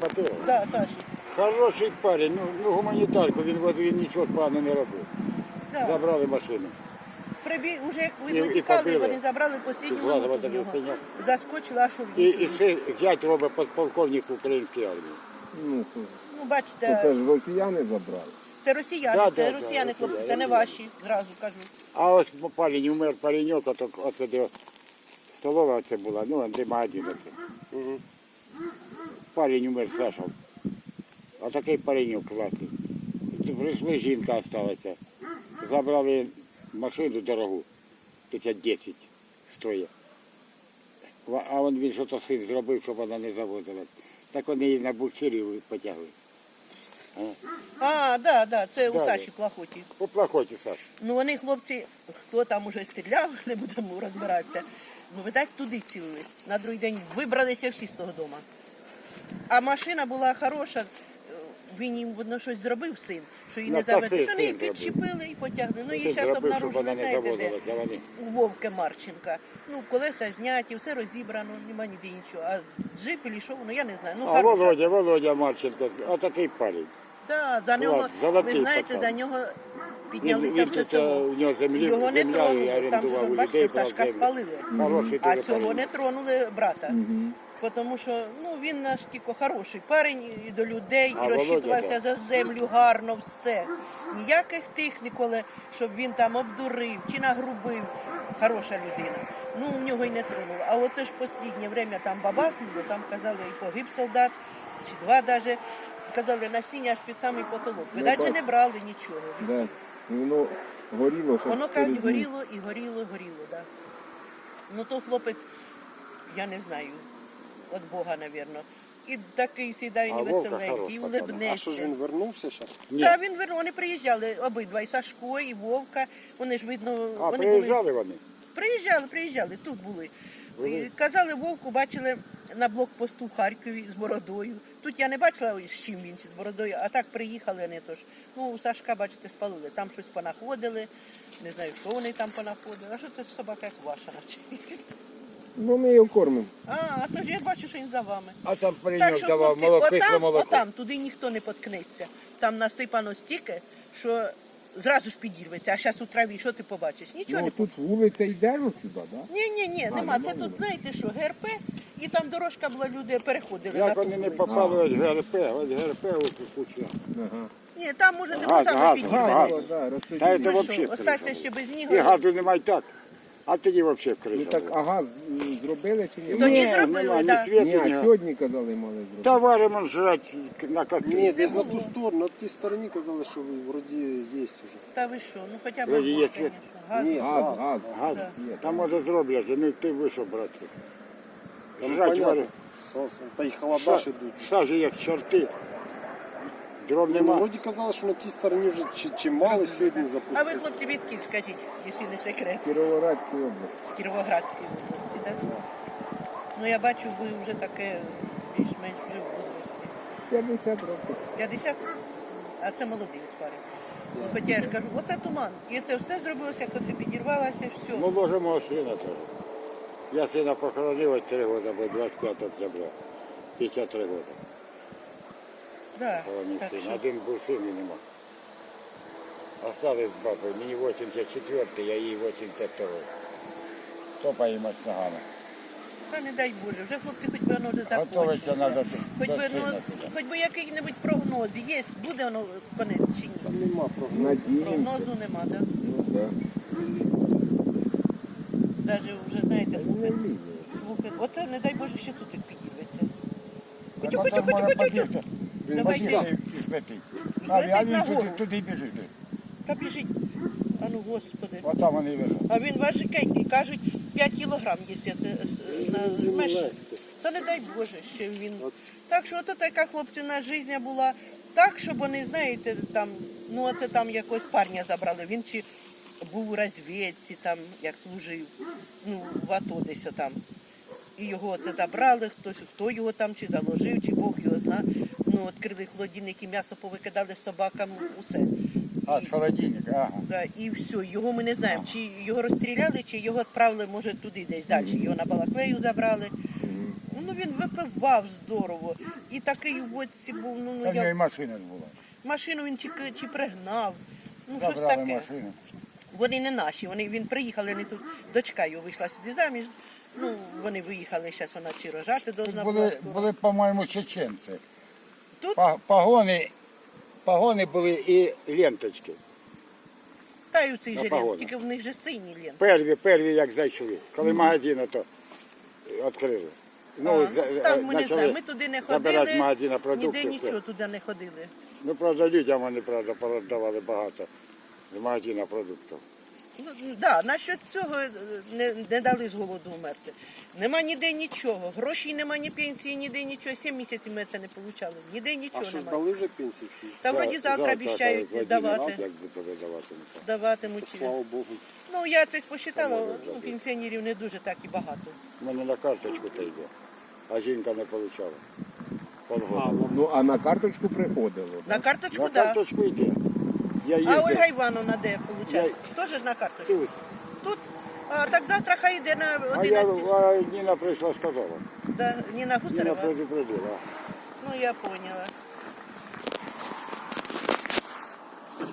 хватило. Да, Саші. Хороший парень, ну, ну гуманітарку, він, він нічого поганого не робив. Да. Забрали машину. Прибіг, уже як І- ви і тікали, побили. вони забрали Тут зразу минуту в такий нього. синяк. Заскочила, аж у І, і вікно. ще зять робить подполковник української армії. Ну, Ну, то бачите, це ж росіяни забрали. це росіяни, Да, це да, да, росіяни, хлопці, це росіяни. не ваші, зразу кажу. А ось парень умер пареньок, а то оце де столова оце була, ну, де магазин оце. Парень умер Саша. А такий пареньок класний. Прийшли, жінка осталася. Забрали машину дорогу, 510 стоїть. А він він що-то син зробив, щоб вона не завозила. Так вони її на буксирі потягли. А, да, да, це у Саші. Плахоті. По плохоті, Саш. Ну вони, хлопці, хто там уже стріляв, не будемо розбиратися. Ну ви так туди цілили. На другий день вибралися всі з того дому. А машина була хороша. Він їм видно щось зробив син, що її не Навпаки, заведе. Що вони її підчепили і потягли. Ну її зараз обнаружили, не знаєте, де? у Вовки Марченка. Ну, колеса зняті, все розібрано, нема ніде іншого. А джип і що, ну я не знаю. Ну, А хороша. Володя, Володя Марченко, а такий парень. Да, за нього, золотий ви знаєте, пацан. за нього піднялися все село. у нього землі, Його не земля тронули. Там же, орендував бачите, брав Сашка землю. спалили. Хороший А дуже цього парень. не тронули брата. Тому що ну, він наш тільки хороший парень і до людей, А і розчитувався за землю гарно, все. Ніяких тих ніколи, щоб він там обдурив чи нагрубив. Хороша людина. Ну, в нього й не тронуло. А оце ж останнє время там бабахнуло, там казали, і погиб солдат, чи два навіть. Казали, насіння аж під самий потолок. Ну, Видачі не брали нічого. Да. І Воно горіло, що Воно кажуть, горіло і горіло, горіло, да. Ну то хлопець, я не знаю, від Бога, мабуть. І такий сідає невеселенький, веселенький, і улибнеться. А що ж він вернувся зараз? Ні. Та він вернув, вони приїжджали обидва, і Сашко, і Вовка. Вони ж видно, А, вони були. вони? Приїжджали, приїжджали, тут були. І Казали, Вовку бачили на блокпосту в Харкові з бородою. Тут я не бачила, з чим він з бородою, а так приїхали вони тож. Ну, у Сашка, бачите, спалили. Там щось понаходили. Не знаю, що вони там понаходили. А що це собака як ваша наче? Ну, ми його кормимо. А, а то ж я бачу, що він за вами. А там Так що, давав хлопці, молоко, кисле отам, молоко. отам, туди ніхто не поткнеться. Там насипано стільки, що зразу ж підірветься. А зараз у траві, що ти побачиш? Нічого Ну, не тут вулиця йде ось сюди, так? Да? Ні, ні, ні, А, нема. нема Це тут, вулиці. знаєте що, ГРП, і там дорожка була, люди переходили Як на ту вони не вулицю. попали ось ГРП, ось ГРП ось куча. Ні, там може не Газ, саме газ, підірветься. газ. Газ, Та це Ну взагалі Остався ще без І нього. газу немає так. А тоді взагалі Ну так, була. а газ м, зробили чи ні? Тоді Ні, зробили, нема, ні да. світу, Ні, ні. а сьогодні казали, мали зробити. Та варимо жрати на котлі. Ні, десь на ту сторону, на тій стороні казали, що вроді є вже. Та ви що, ну хоча б Вроді є газ, світ. Газ. Ні. Газ, газ. газ. Газ. Є, Там може зроблять, не ти вийшов, брати. Понятно. варить. Та й холода ж ідуть. Сажі як чорти. Дров Ну, нема. вроді казали, що на тій стороні вже чи, чимали сьогодні А ви, запустили. хлопці, відки скажіть, якщо не секрет, Кіровоградська область. з Кіровоградської області, так? Ну я бачу, ви вже таке більш-менш вже в возрасті. 50 років. 50, а це молодий парень. Ну, Хоча я ж кажу, оце туман. І це все зробилося, як оце підірвалося, все. Ну, може, мого сина теж. Я сина похоронив ось 3 роки, бо 25 октября. 53 роки. Да, Один був син і нема. Остались з бабою. Мені 84, я їй 85. Топає мать ногами. та не дай Боже, вже хлопці хоч би воно вже Готовиться закончилося. треба Хоч до би, сина. хоч би який-небудь прогноз є, буде воно конець чи ні? Там нема прогнозу. Надіємося. Прогнозу нема, так? Ну, да. Навіть вже знаєте, Не слухи, слухи. Оце не дай Боже, ще тут як підірветься. Та Хотю, потім хотю, може Давайте. А він туди, туди біжить. Та біжить. А ну господи. Отам вони лежать. А він важкенький, кажуть, 5 кілограм, це е. Та не дай Боже, що він. Так що ото така хлопцівна життя була. Так, щоб вони, знаєте, там, ну оце там якогось парня забрали. Він чи був у розвідці, там, як служив, ну, в АТО десь там. І його це забрали, хтось, хто його там чи заложив, чи Бог його зна. Ну, відкрили холодильник і м'ясо повикидали собакам, усе. А, з холодильника, ага. Да, і все, його ми не знаємо, чи його розстріляли, чи його відправили, може, туди десь далі. Його на Балаклею забрали. Ну він випивав здорово. І такий у водці був, ну, ну в нього і як машина ж була. машину він чи, чи пригнав. Ну, щось Забрали таке. машину. Вони не наші, вони він приїхали, вони тут дочка його вийшла сюди заміж. Ну, вони виїхали, зараз вона чи рожати должна була. Були, скоро. були, по-моєму, чеченці. Тут Па- Погони, погони були і ленточки. та й у цій же погонах. тільки в них же сині лент. Перві, перві як зайшли. Коли магазин то відкрили. Ну, А, там ми не знаємо, ми туди не ходили, магазина продукти. ніде нічого туди не ходили. Ну, правда, людям вони, правда, продавали багато з магазина продуктів. Ну, да, насчет цього е, не, не дали з голоду вмерти. Нема ніде нічого. Грошей нема, ні пенсії, ніде нічого. Сім місяців ми це не отримали. Ніде А нічого що ж немає. дали вже пенсію? Чи ні? Та вроді завтра обіцяють кажуть, давати. Вадим, Як би тобі даватимуться. Даватимуть. Слава Богу. Ну я це посчитала, Та може ну, пенсіонерів не дуже так і багато. У мене на карточку те йде, а жінка не отримала. Полгода. Ну, а на карточку приходило. На карточку, На так. Да. карточку йде. Я А їздив Ольга Івановна де виходить? Теж на карточку. тут. Тут. А, так завтра хай йде на А я 11. а Ніна прийшла, сказала. Да, Ніна Ніна Гусарева. предупредила. Ну я поняла.